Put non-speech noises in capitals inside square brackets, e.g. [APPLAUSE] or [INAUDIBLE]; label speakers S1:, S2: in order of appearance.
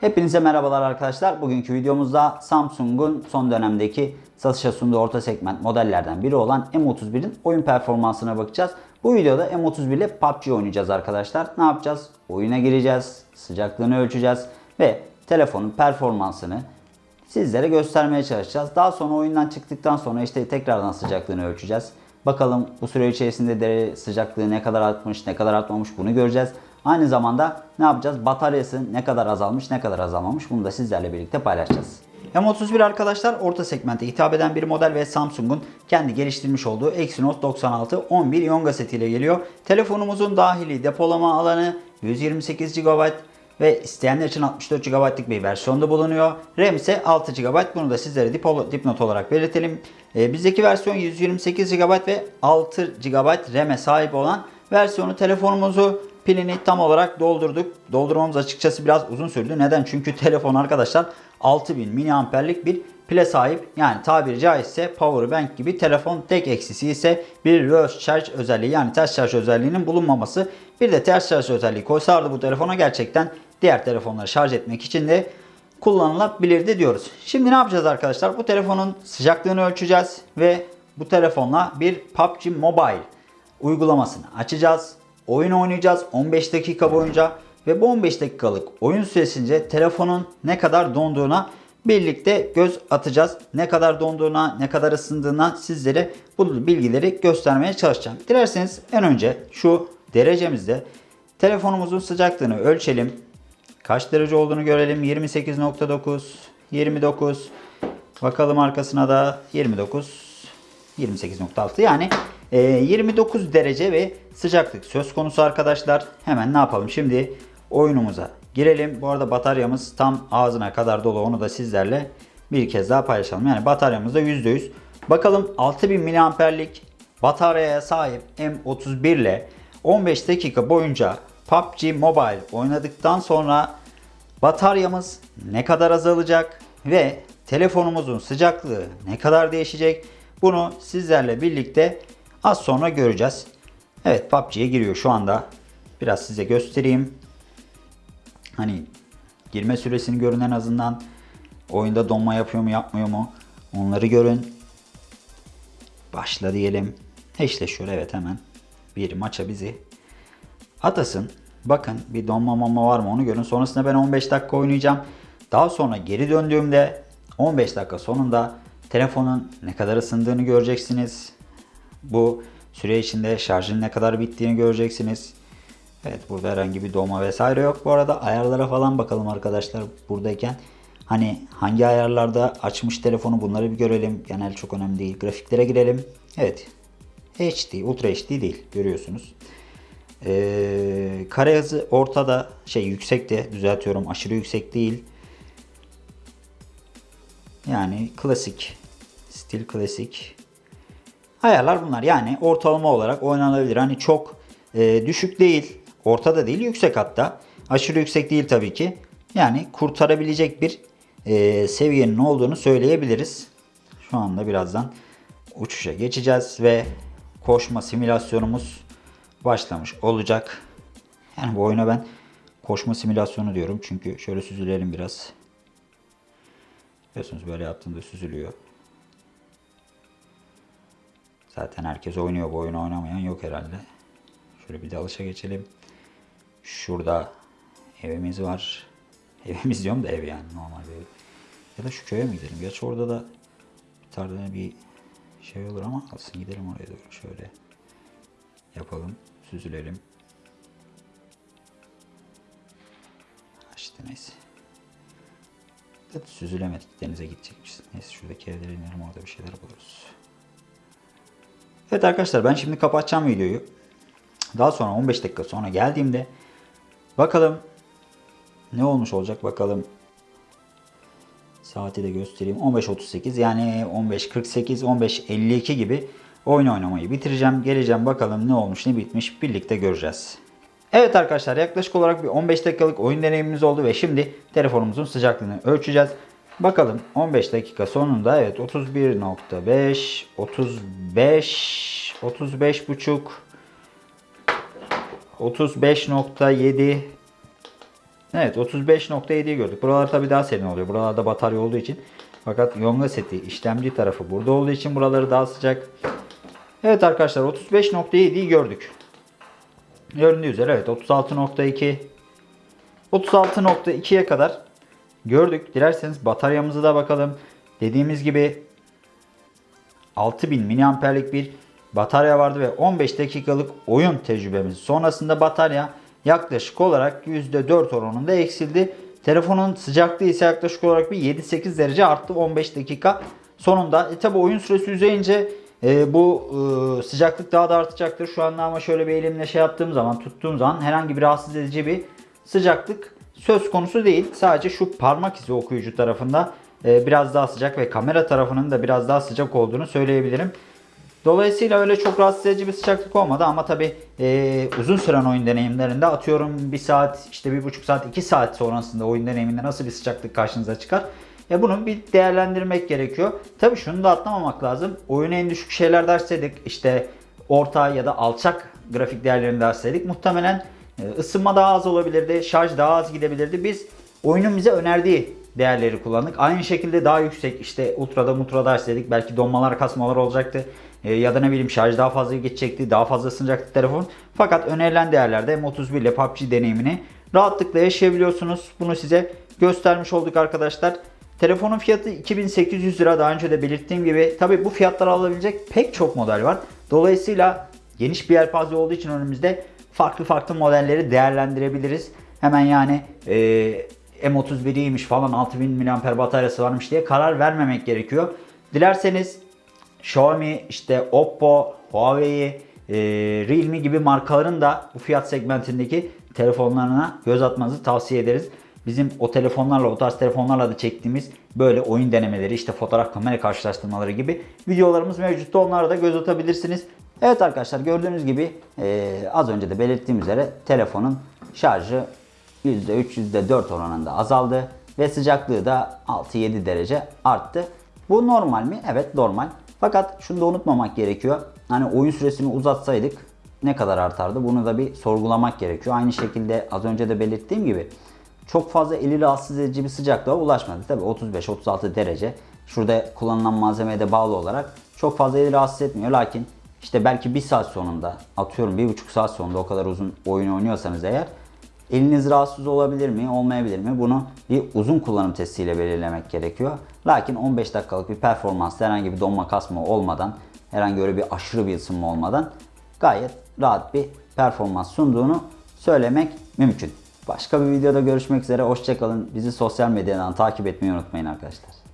S1: Hepinize merhabalar arkadaşlar. Bugünkü videomuzda Samsung'un son dönemdeki satışa sunduğu orta segment modellerden biri olan M31'in oyun performansına bakacağız. Bu videoda M31 ile PUBG oynayacağız arkadaşlar. Ne yapacağız? Oyuna gireceğiz, sıcaklığını ölçeceğiz ve telefonun performansını sizlere göstermeye çalışacağız. Daha sonra oyundan çıktıktan sonra işte tekrardan sıcaklığını ölçeceğiz. Bakalım bu süre içerisinde de sıcaklığı ne kadar artmış, ne kadar artmamış bunu göreceğiz. Aynı zamanda ne yapacağız? Bataryası ne kadar azalmış, ne kadar azalmamış bunu da sizlerle birlikte paylaşacağız. M31 arkadaşlar orta segmente hitap eden bir model ve Samsung'un kendi geliştirmiş olduğu Exynos 96 11 Yonga setiyle geliyor. Telefonumuzun dahili depolama alanı 128 GB ve isteyenler için 64 GB'lık bir versiyonda bulunuyor. RAM ise 6 GB. Bunu da sizlere dip- dipnot olarak belirtelim. Ee, bizdeki versiyon 128 GB ve 6 GB RAM'e sahip olan versiyonu telefonumuzu pilini tam olarak doldurduk. Doldurmamız açıkçası biraz uzun sürdü. Neden? Çünkü telefon arkadaşlar 6000 mAh'lik bir pile sahip. Yani tabiri caizse power bank gibi telefon tek eksisi ise bir reverse charge özelliği yani ters şarj özelliğinin bulunmaması. Bir de ters şarj özelliği koysardı bu telefona gerçekten diğer telefonları şarj etmek için de kullanılabilirdi diyoruz. Şimdi ne yapacağız arkadaşlar? Bu telefonun sıcaklığını ölçeceğiz ve bu telefonla bir PUBG Mobile uygulamasını açacağız. Oyun oynayacağız 15 dakika boyunca ve bu 15 dakikalık oyun süresince telefonun ne kadar donduğuna birlikte göz atacağız. Ne kadar donduğuna, ne kadar ısındığına sizlere bu bilgileri göstermeye çalışacağım. Dilerseniz en önce şu derecemizde telefonumuzun sıcaklığını ölçelim. Kaç derece olduğunu görelim. 28.9, 29. Bakalım arkasına da 29, 28.6. Yani 29 derece ve sıcaklık söz konusu arkadaşlar. Hemen ne yapalım? Şimdi oyunumuza girelim. Bu arada bataryamız tam ağzına kadar dolu. Onu da sizlerle bir kez daha paylaşalım. Yani bataryamız da %100. Bakalım 6000 mAh'lik bataryaya sahip M31 ile 15 dakika boyunca PUBG Mobile oynadıktan sonra bataryamız ne kadar azalacak ve telefonumuzun sıcaklığı ne kadar değişecek bunu sizlerle birlikte az sonra göreceğiz. Evet PUBG'ye giriyor şu anda. Biraz size göstereyim. Hani girme süresini görün en azından. Oyunda donma yapıyor mu yapmıyor mu onları görün. Başla diyelim. Eşleşiyor evet hemen. Bir maça bizi atasın. Bakın bir donma mama var mı onu görün. Sonrasında ben 15 dakika oynayacağım. Daha sonra geri döndüğümde 15 dakika sonunda telefonun ne kadar ısındığını göreceksiniz. Bu süre içinde şarjın ne kadar bittiğini göreceksiniz. Evet burada herhangi bir donma vesaire yok. Bu arada ayarlara falan bakalım arkadaşlar buradayken. Hani hangi ayarlarda açmış telefonu bunları bir görelim. Genel çok önemli değil. Grafiklere girelim. Evet. HD, Ultra HD değil görüyorsunuz. Ee, kare hızı ortada şey yüksekte düzeltiyorum aşırı yüksek değil. Yani klasik stil klasik ayarlar bunlar yani ortalama olarak oynanabilir. Hani çok e, düşük değil ortada değil yüksek hatta aşırı yüksek değil tabii ki. Yani kurtarabilecek bir e, seviyenin olduğunu söyleyebiliriz. Şu anda birazdan uçuşa geçeceğiz ve koşma simülasyonumuz başlamış olacak. Yani bu oyuna ben koşma simülasyonu diyorum. Çünkü şöyle süzülelim biraz. Biliyorsunuz böyle yaptığında süzülüyor. Zaten herkes oynuyor. Bu oyunu oynamayan yok herhalde. Şöyle bir de alışa geçelim. Şurada evimiz var. [LAUGHS] Evimiz diyorum da ev yani normal bir ev. Ya da şu köye mi gidelim? Gerçi orada da bir tane bir şey olur ama alsın gidelim oraya doğru şöyle yapalım. Süzülelim. İşte neyse. Süzülemedik. Denize gidecekmişiz. Neyse şuradaki evlere inelim orada bir şeyler buluruz. Evet arkadaşlar ben şimdi kapatacağım videoyu. Daha sonra 15 dakika sonra geldiğimde bakalım ne olmuş olacak bakalım. Saati de göstereyim. 15.38 yani 15.48 15.52 gibi oyun oynamayı bitireceğim. Geleceğim bakalım ne olmuş ne bitmiş birlikte göreceğiz. Evet arkadaşlar yaklaşık olarak bir 15 dakikalık oyun deneyimimiz oldu ve şimdi telefonumuzun sıcaklığını ölçeceğiz. Bakalım 15 dakika sonunda evet 31.5 35 35 buçuk 35.7 Evet 35.7'yi gördük. Buralar tabi daha serin oluyor. Buralarda batarya olduğu için. Fakat Yonga seti işlemci tarafı burada olduğu için buraları daha sıcak. Evet arkadaşlar 35.7'yi gördük. Göründüğü üzere evet 36.2 36.2'ye kadar gördük. Dilerseniz bataryamızı da bakalım. Dediğimiz gibi 6000 miliamperlik bir batarya vardı ve 15 dakikalık oyun tecrübemiz sonrasında batarya yaklaşık olarak %4 oranında eksildi. Telefonun sıcaklığı ise yaklaşık olarak bir 7-8 derece arttı 15 dakika sonunda. E tabi oyun süresi uzayınca e, bu e, sıcaklık daha da artacaktır. Şu anda ama şöyle bir elimle şey yaptığım zaman tuttuğum zaman herhangi bir rahatsız edici bir sıcaklık söz konusu değil. Sadece şu parmak izi okuyucu tarafında e, biraz daha sıcak ve kamera tarafının da biraz daha sıcak olduğunu söyleyebilirim. Dolayısıyla öyle çok rahatsız edici bir sıcaklık olmadı ama tabi uzun süren oyun deneyimlerinde atıyorum 1 saat işte 1,5 saat 2 saat sonrasında oyun deneyiminde nasıl bir sıcaklık karşınıza çıkar? E bunu bir değerlendirmek gerekiyor. Tabi şunu da atlamamak lazım. Oyunu en düşük şeyler derseydik işte orta ya da alçak grafik değerlerini derseydik muhtemelen e, ısınma daha az olabilirdi, şarj daha az gidebilirdi. Biz oyunun bize önerdiği değerleri kullandık. Aynı şekilde daha yüksek işte ultrada mutra derseydik belki donmalar kasmalar olacaktı. E, ya da ne bileyim şarj daha fazla geçecekti, daha fazla ısınacaktı telefon. Fakat önerilen değerlerde M31 ile PUBG deneyimini rahatlıkla yaşayabiliyorsunuz. Bunu size göstermiş olduk arkadaşlar. Telefonun fiyatı 2800 lira daha önce de belirttiğim gibi. Tabi bu fiyatlara alabilecek pek çok model var. Dolayısıyla geniş bir yelpaze olduğu için önümüzde farklı farklı modelleri değerlendirebiliriz. Hemen yani e, M31'iymiş falan 6000 mAh bataryası varmış diye karar vermemek gerekiyor. Dilerseniz Xiaomi, işte Oppo, Huawei, e, Realme gibi markaların da bu fiyat segmentindeki telefonlarına göz atmanızı tavsiye ederiz. Bizim o telefonlarla, o tarz telefonlarla da çektiğimiz böyle oyun denemeleri, işte fotoğraf kamera karşılaştırmaları gibi videolarımız mevcutta. Onlara da göz atabilirsiniz. Evet arkadaşlar gördüğünüz gibi e, az önce de belirttiğim üzere telefonun şarjı %3, %4 oranında azaldı ve sıcaklığı da 6-7 derece arttı. Bu normal mi? Evet normal. Fakat şunu da unutmamak gerekiyor. Hani oyun süresini uzatsaydık ne kadar artardı? Bunu da bir sorgulamak gerekiyor. Aynı şekilde az önce de belirttiğim gibi çok fazla eli rahatsız edici bir sıcaklığa ulaşmadı. Tabi 35-36 derece. Şurada kullanılan malzemeye de bağlı olarak çok fazla eli rahatsız etmiyor. Lakin işte belki bir saat sonunda atıyorum bir buçuk saat sonunda o kadar uzun oyun oynuyorsanız eğer eliniz rahatsız olabilir mi olmayabilir mi bunu bir uzun kullanım testiyle belirlemek gerekiyor. Lakin 15 dakikalık bir performans herhangi bir donma kasma olmadan herhangi öyle bir aşırı bir ısınma olmadan gayet rahat bir performans sunduğunu söylemek mümkün. Başka bir videoda görüşmek üzere. Hoşçakalın. Bizi sosyal medyadan takip etmeyi unutmayın arkadaşlar.